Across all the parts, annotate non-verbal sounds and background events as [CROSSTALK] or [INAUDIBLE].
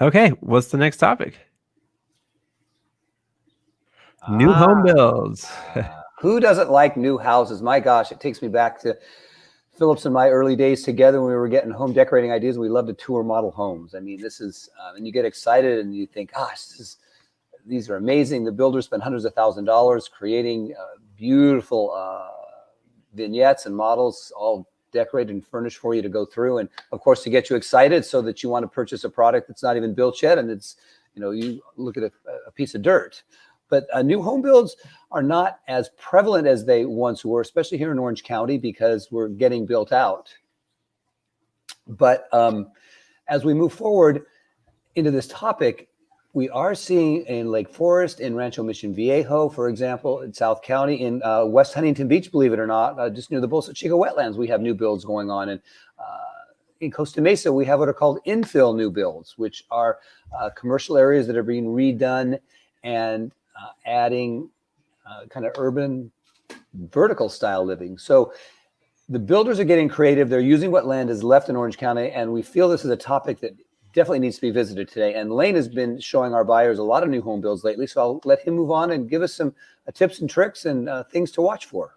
Okay, what's the next topic? New Ah, home builds. [LAUGHS] Who doesn't like new houses? My gosh, it takes me back to Phillips and my early days together when we were getting home decorating ideas. We love to tour model homes. I mean, this is, uh, and you get excited and you think, gosh, this is, these are amazing. The builders spend hundreds of thousand dollars creating uh, beautiful uh, vignettes and models, all decorated and furnished for you to go through. And of course, to get you excited so that you want to purchase a product that's not even built yet. And it's, you know, you look at a, a piece of dirt. But uh, new home builds are not as prevalent as they once were, especially here in Orange County, because we're getting built out. But um, as we move forward into this topic, we are seeing in Lake Forest, in Rancho Mission Viejo, for example, in South County, in uh, West Huntington Beach, believe it or not, uh, just near the Bolsa Chica wetlands, we have new builds going on. And uh, in Costa Mesa, we have what are called infill new builds, which are uh, commercial areas that are being redone and uh, adding uh, kind of urban vertical style living. So the builders are getting creative. They're using what land is left in Orange County. And we feel this is a topic that definitely needs to be visited today. And Lane has been showing our buyers a lot of new home builds lately. So I'll let him move on and give us some uh, tips and tricks and uh, things to watch for.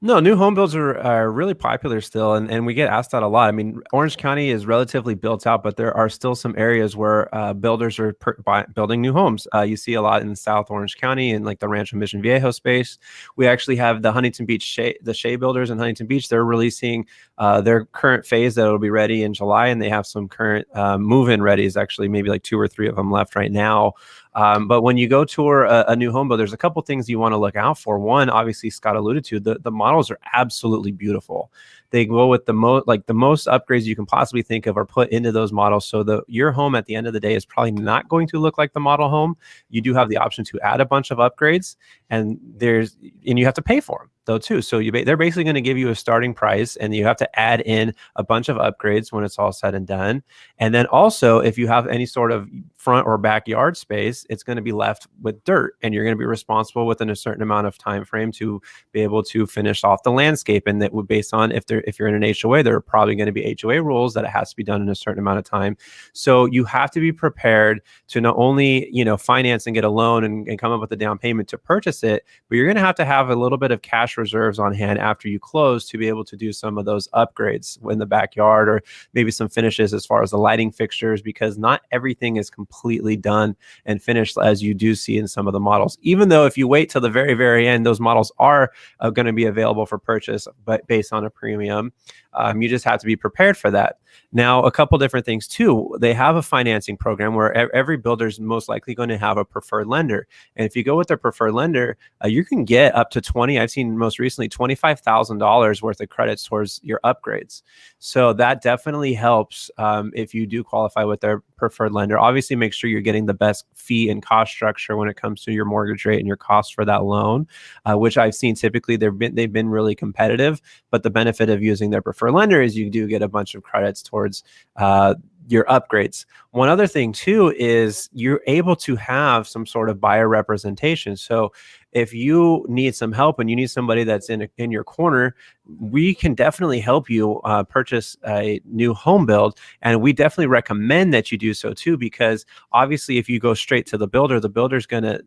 No, new home builds are, are really popular still, and, and we get asked that a lot. I mean, Orange County is relatively built out, but there are still some areas where uh, builders are per, buy, building new homes. Uh, you see a lot in South Orange County and like the Rancho Mission Viejo space. We actually have the Huntington Beach Shea, the Shea Builders in Huntington Beach. They're releasing uh, their current phase that will be ready in July, and they have some current uh, move-in readies. Actually, maybe like two or three of them left right now. Um, but when you go tour a, a new home build, there's a couple things you want to look out for. One, obviously, Scott alluded to the the models are absolutely beautiful. They go with the most like the most upgrades you can possibly think of are put into those models. So the your home at the end of the day is probably not going to look like the model home. You do have the option to add a bunch of upgrades, and there's and you have to pay for them though too. So you they're basically going to give you a starting price, and you have to add in a bunch of upgrades when it's all said and done. And then also, if you have any sort of front or backyard space, it's going to be left with dirt, and you're going to be responsible within a certain amount of time frame to be able to finish off the landscape. And that would based on if there if you're in an HOA, there are probably going to be HOA rules that it has to be done in a certain amount of time. So you have to be prepared to not only you know finance and get a loan and, and come up with a down payment to purchase it, but you're going to have to have a little bit of cash reserves on hand after you close to be able to do some of those upgrades in the backyard or maybe some finishes as far as the lighting fixtures because not everything is completely done and finished as you do see in some of the models even though if you wait till the very very end those models are uh, going to be available for purchase but based on a premium premium um, you just have to be prepared for that. Now a couple different things too. They have a financing program where every builder is most likely going to have a preferred lender. And if you go with their preferred lender uh, you can get up to 20 i've seen most recently $25000 worth of credits towards your upgrades. So that definitely helps um, if you do qualify with their preferred lender. Obviously make sure you're getting the best fee and cost structure when it comes to your mortgage rate and your cost for that loan uh, which i've seen typically they've been they've been really competitive but the benefit of using their preferred lender is you do get a bunch of credits towards uh, your upgrades. One other thing too is you're able to have some sort of buyer representation. So if you need some help and you need somebody that's in in your corner, we can definitely help you uh, purchase a new home build, and we definitely recommend that you do so too. Because obviously, if you go straight to the builder, the builder's going to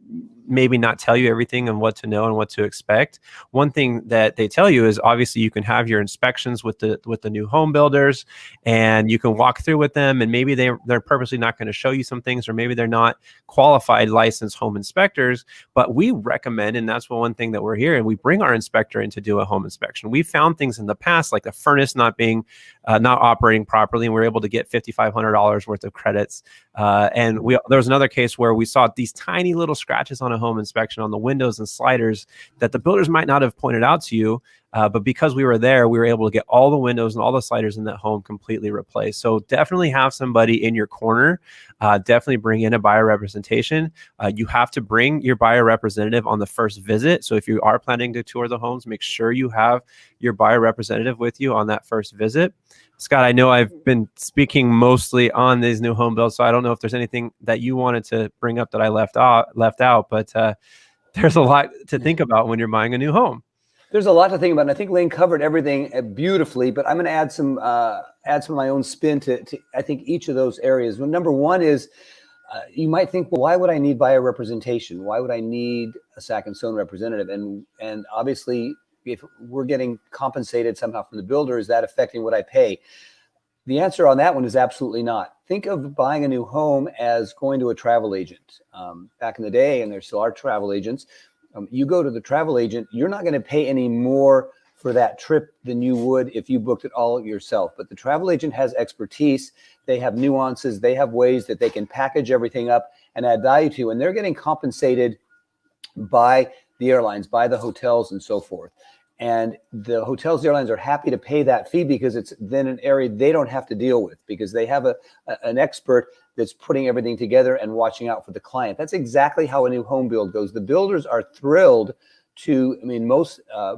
maybe not tell you everything and what to know and what to expect. One thing that they tell you is obviously you can have your inspections with the with the new home builders, and you can walk through with them, and maybe they they're purposely not going to show you some things, or maybe they're not qualified licensed home inspectors, but we recommend recommend, and that's one thing that we're here, and we bring our inspector in to do a home inspection. We found things in the past, like the furnace not being, uh, not operating properly, and we are able to get $5,500 worth of credits. Uh, and we there was another case where we saw these tiny little scratches on a home inspection on the windows and sliders that the builders might not have pointed out to you, uh, but because we were there, we were able to get all the windows and all the sliders in that home completely replaced. So definitely have somebody in your corner. Uh, definitely bring in a buyer representation. Uh, you have to bring your buyer representative on the first visit. So if you are planning to tour the homes, make sure you have your buyer representative with you on that first visit. Scott, I know I've been speaking mostly on these new home builds, so I don't know if there's anything that you wanted to bring up that I left out. Left out, but uh, [LAUGHS] there's a lot to think about when you're buying a new home. There's a lot to think about, and I think Lane covered everything uh, beautifully. But I'm going to add some uh, add some of my own spin to, to I think each of those areas. Well, number one is uh, you might think, well, why would I need buyer representation? Why would I need a Sack and Stone representative? And and obviously, if we're getting compensated somehow from the builder, is that affecting what I pay? The answer on that one is absolutely not. Think of buying a new home as going to a travel agent. Um, back in the day, and there still are travel agents, um, you go to the travel agent, you're not going to pay any more for that trip than you would if you booked it all yourself. But the travel agent has expertise. They have nuances. They have ways that they can package everything up and add value to, you. and they're getting compensated by the airlines, by the hotels, and so forth. And the hotels, the airlines are happy to pay that fee because it's then an area they don't have to deal with because they have a, a, an expert that's putting everything together and watching out for the client. That's exactly how a new home build goes. The builders are thrilled to, I mean, most uh,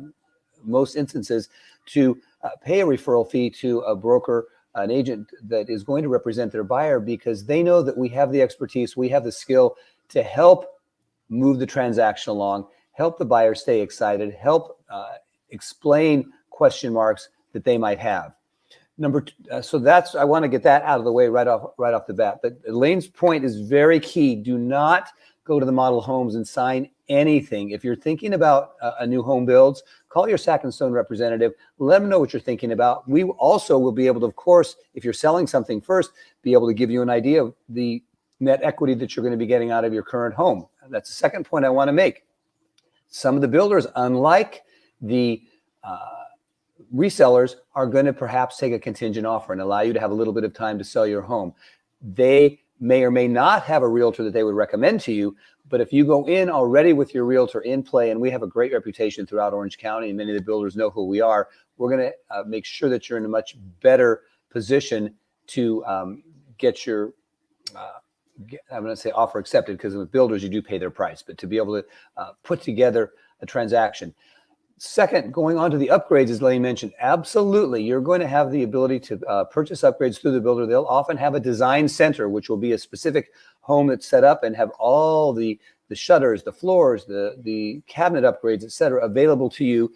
most instances, to uh, pay a referral fee to a broker, an agent that is going to represent their buyer because they know that we have the expertise, we have the skill to help move the transaction along, help the buyer stay excited, help uh, explain question marks that they might have. Number two, uh, so that's I want to get that out of the way right off right off the bat. But Lane's point is very key. Do not go to the model homes and sign anything. If you're thinking about a, a new home builds, call your Sack and Stone representative. Let them know what you're thinking about. We also will be able to, of course, if you're selling something first, be able to give you an idea of the net equity that you're going to be getting out of your current home. That's the second point I want to make. Some of the builders, unlike the uh, resellers are going to perhaps take a contingent offer and allow you to have a little bit of time to sell your home. They may or may not have a realtor that they would recommend to you, but if you go in already with your realtor in play, and we have a great reputation throughout Orange County, and many of the builders know who we are, we're going to uh, make sure that you're in a much better position to um, get your uh, I'm going to say offer accepted because with builders you do pay their price, but to be able to uh, put together a transaction. Second, going on to the upgrades, as Lane mentioned, absolutely, you're going to have the ability to uh, purchase upgrades through the builder. They'll often have a design center, which will be a specific home that's set up and have all the the shutters, the floors, the the cabinet upgrades, etc., available to you.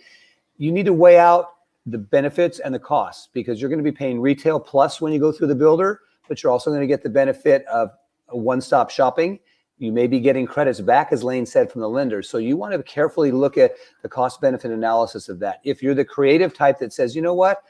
You need to weigh out the benefits and the costs because you're going to be paying retail plus when you go through the builder, but you're also going to get the benefit of one-stop shopping you may be getting credits back, as Lane said, from the lender. So you want to carefully look at the cost benefit analysis of that. If you're the creative type that says, you know what,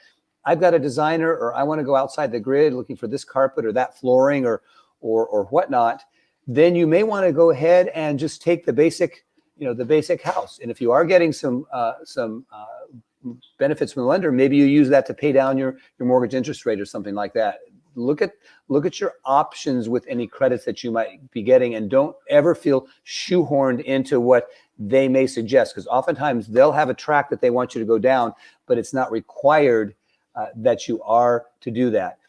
I've got a designer or I want to go outside the grid looking for this carpet or that flooring or, or, or whatnot, then you may want to go ahead and just take the basic, you know, the basic house. And if you are getting some, uh, some uh, benefits from the lender, maybe you use that to pay down your, your mortgage interest rate or something like that look at look at your options with any credits that you might be getting and don't ever feel shoehorned into what they may suggest because oftentimes they'll have a track that they want you to go down but it's not required uh, that you are to do that.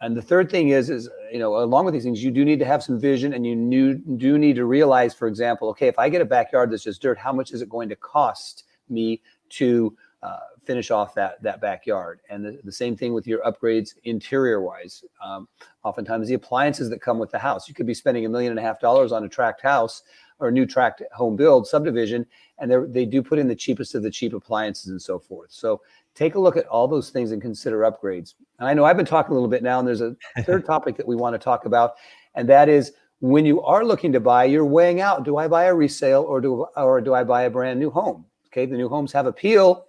And the third thing is is you know along with these things you do need to have some vision and you do need to realize for example okay if i get a backyard that's just dirt how much is it going to cost me to uh, finish off that that backyard. And the, the same thing with your upgrades interior wise. Um, oftentimes the appliances that come with the house, you could be spending a million and a half dollars on a tract house or a new tract home build subdivision, and they do put in the cheapest of the cheap appliances and so forth. So take a look at all those things and consider upgrades. And I know I've been talking a little bit now, and there's a [LAUGHS] third topic that we want to talk about, and that is when you are looking to buy, you're weighing out: do I buy a resale or do or do I buy a brand new home? Okay, the new homes have appeal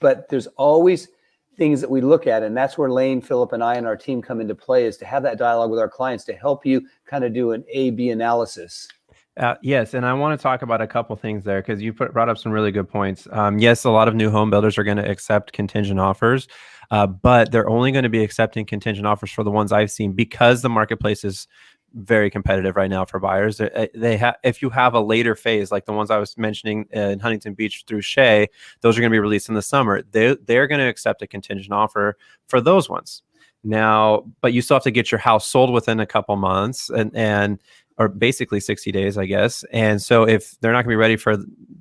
but there's always things that we look at and that's where lane philip and i and our team come into play is to have that dialogue with our clients to help you kind of do an a b analysis uh, yes, and I want to talk about a couple things there because you put, brought up some really good points. Um, yes, a lot of new home builders are going to accept contingent offers, uh, but they're only going to be accepting contingent offers for the ones I've seen because the marketplace is very competitive right now for buyers. They, eh, they have if you have a later phase like the ones I was mentioning in Huntington Beach through Shea, those are going to be released in the summer. They they're going to accept a contingent offer for those ones. Now, but you still have to get your house sold within a couple months and and or basically 60 days, I guess. And so if they're not going to be ready for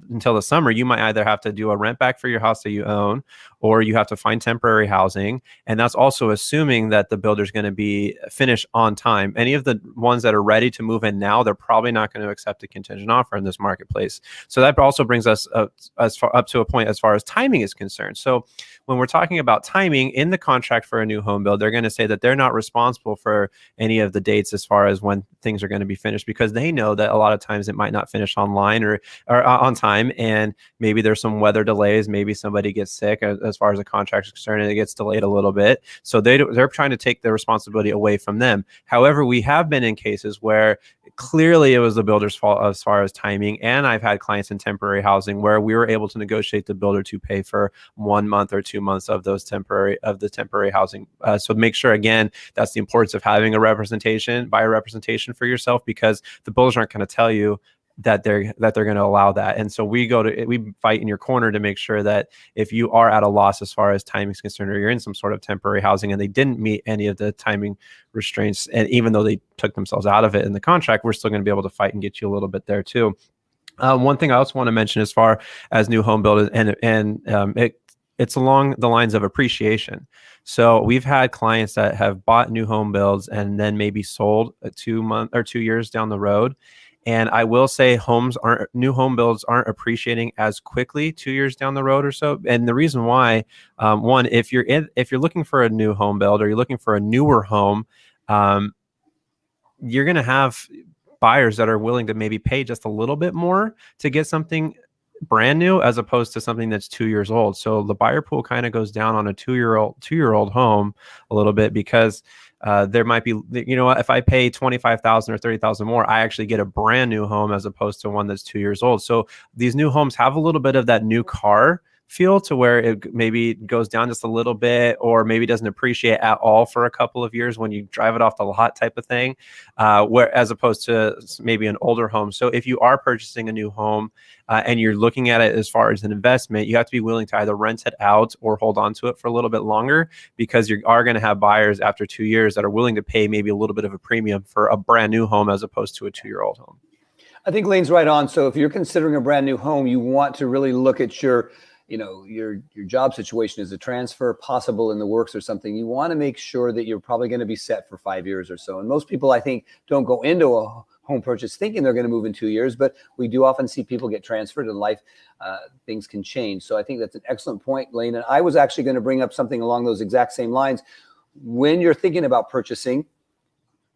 until the summer, you might either have to do a rent back for your house that you own, or you have to find temporary housing. And that's also assuming that the builder's going to be finished on time. Any of the ones that are ready to move in now, they're probably not going to accept a contingent offer in this marketplace. So that also brings us up, as far up to a point as far as timing is concerned. So when we're talking about timing in the contract for a new home build, they're going to say that they're not responsible for any of the dates as far as when things are going to be finished because they know that a lot of times it might not finish online or, or uh, on time and maybe there's some weather delays maybe somebody gets sick as, as far as the contract is concerned and it gets delayed a little bit. So they they're trying to take the responsibility away from them. However we have been in cases where clearly it was the builder's fault as far as timing and i've had clients in temporary housing where we were able to negotiate the builder to pay for one month or two months of those temporary of the temporary housing. Uh, so make sure again that's the importance of having a representation by a representation for yourself because the builders aren't going to tell you that they're that they're going to allow that and so we go to we fight in your corner to make sure that if you are at a loss as far as timing is concerned or you're in some sort of temporary housing and they didn't meet any of the timing restraints and even though they took themselves out of it in the contract we're still going to be able to fight and get you a little bit there too um, one thing I also want to mention as far as new home builders and and um, it it's along the lines of appreciation. So we've had clients that have bought new home builds and then maybe sold a two month or two years down the road and I will say homes aren't new home builds aren't appreciating as quickly two years down the road or so. And the reason why, um, one, if you're in, if you're looking for a new home build or you're looking for a newer home, um, you're going to have buyers that are willing to maybe pay just a little bit more to get something brand new as opposed to something that's two years old. So the buyer pool kind of goes down on a two year old two year old home a little bit because uh, there might be you know if I pay twenty five thousand or thirty thousand more, I actually get a brand new home as opposed to one that's two years old. So these new homes have a little bit of that new car feel to where it maybe goes down just a little bit or maybe doesn't appreciate at all for a couple of years when you drive it off the lot type of thing uh, where as opposed to maybe an older home so if you are purchasing a new home uh, and you're looking at it as far as an investment you have to be willing to either rent it out or hold on to it for a little bit longer because you are going to have buyers after two years that are willing to pay maybe a little bit of a premium for a brand new home as opposed to a two-year-old home I think Lane's right on. So if you're considering a brand new home, you want to really look at your you know your your job situation is a transfer possible in the works or something you want to make sure that you're probably going to be set for five years or so. And most people i think don't go into a home purchase thinking they're going to move in two years but we do often see people get transferred in life uh, things can change. So i think that's an excellent point lane and i was actually going to bring up something along those exact same lines. When you're thinking about purchasing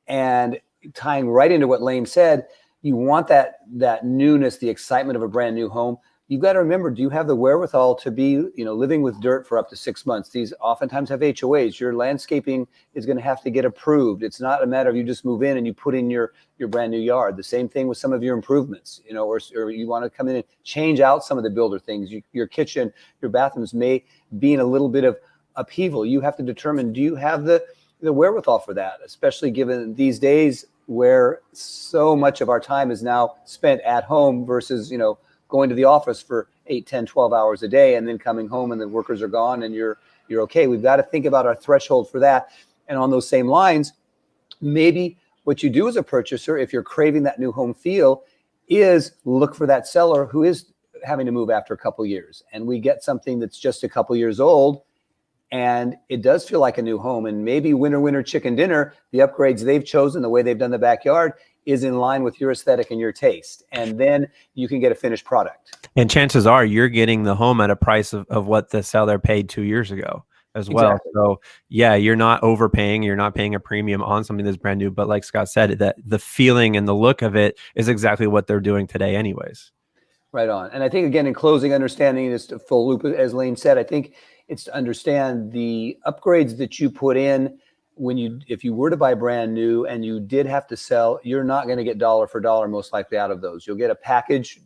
and tying right into what lane said you want that that newness the excitement of a brand new home you've got to remember, do you have the wherewithal to be, you know, living with dirt for up to six months? These oftentimes have HOAs. Your landscaping is going to have to get approved. It's not a matter of you just move in and you put in your your brand new yard. The same thing with some of your improvements, you know, or, or you want to come in and change out some of the builder things. You, your kitchen, your bathrooms may be in a little bit of upheaval. You have to determine, do you have the the wherewithal for that, especially given these days where so much of our time is now spent at home versus, you know, going to the office for 8 10 12 hours a day and then coming home and the workers are gone and you're you're okay. We've got to think about our threshold for that. And on those same lines maybe what you do as a purchaser if you're craving that new home feel is look for that seller who is having to move after a couple years. And we get something that's just a couple years old and it does feel like a new home. And maybe winner winner chicken dinner the upgrades they've chosen the way they've done the backyard is in line with your aesthetic and your taste. And then you can get a finished product. And chances are you're getting the home at a price of, of what the seller paid two years ago as well. Exactly. So yeah, you're not overpaying, you're not paying a premium on something that's brand new. But like Scott said, that the feeling and the look of it is exactly what they're doing today anyways. Right on. And I think again, in closing, understanding this full loop, as Lane said, I think it's to understand the upgrades that you put in when you if you were to buy brand new and you did have to sell you're not going to get dollar for dollar most likely out of those. You'll get a package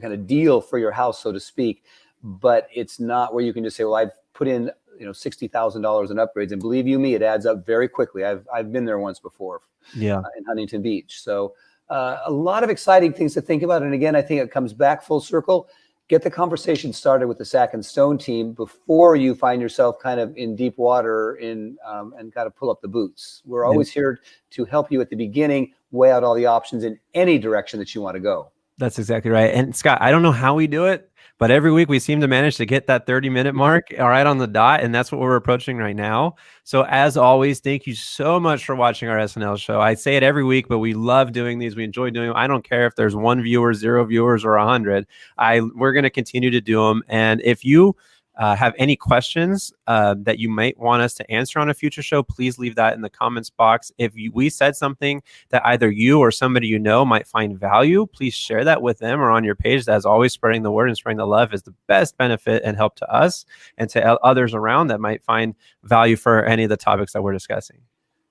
kind of deal for your house so to speak but it's not where you can just say well i've put in you know $60,000 in upgrades and believe you me it adds up very quickly. I've i've been there once before yeah. uh, in huntington beach. So uh, a lot of exciting things to think about and again i think it comes back full circle get the conversation started with the Sack and Stone team before you find yourself kind of in deep water in um, and got to pull up the boots. We're always here to help you at the beginning weigh out all the options in any direction that you want to go. That's exactly right. And Scott, I don't know how we do it, but every week we seem to manage to get that 30 minute mark all right on the dot. And that's what we're approaching right now. So, as always, thank you so much for watching our SNL show. I say it every week, but we love doing these. We enjoy doing them. I don't care if there's one viewer, zero viewers, or a hundred. I we're going to continue to do them. And if you uh, have any questions uh, that you might want us to answer on a future show, please leave that in the comments box. If you, we said something that either you or somebody you know might find value, please share that with them or on your page. As always, spreading the word and spreading the love is the best benefit and help to us and to others around that might find value for any of the topics that we're discussing.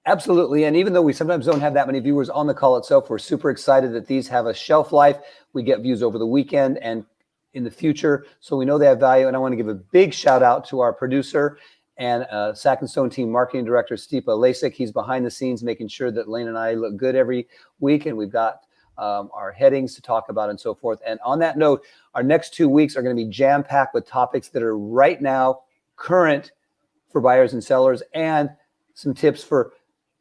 Absolutely. And even though we sometimes don't have that many viewers on the call itself, we're super excited that these have a shelf life. We get views over the weekend and in the future. So we know they have value. And I want to give a big shout out to our producer and uh, Sack and Stone team marketing director, Stipa Lasik. He's behind the scenes making sure that Lane and I look good every week. And we've got um, our headings to talk about and so forth. And on that note, our next two weeks are going to be jam packed with topics that are right now current for buyers and sellers and some tips for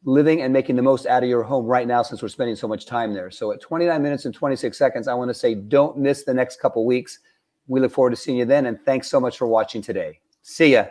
living and making the most out of your home right now since we're spending so much time there. So at 29 minutes and 26 seconds, I want to say don't miss the next couple weeks. We look forward to seeing you then. And thanks so much for watching today. See ya.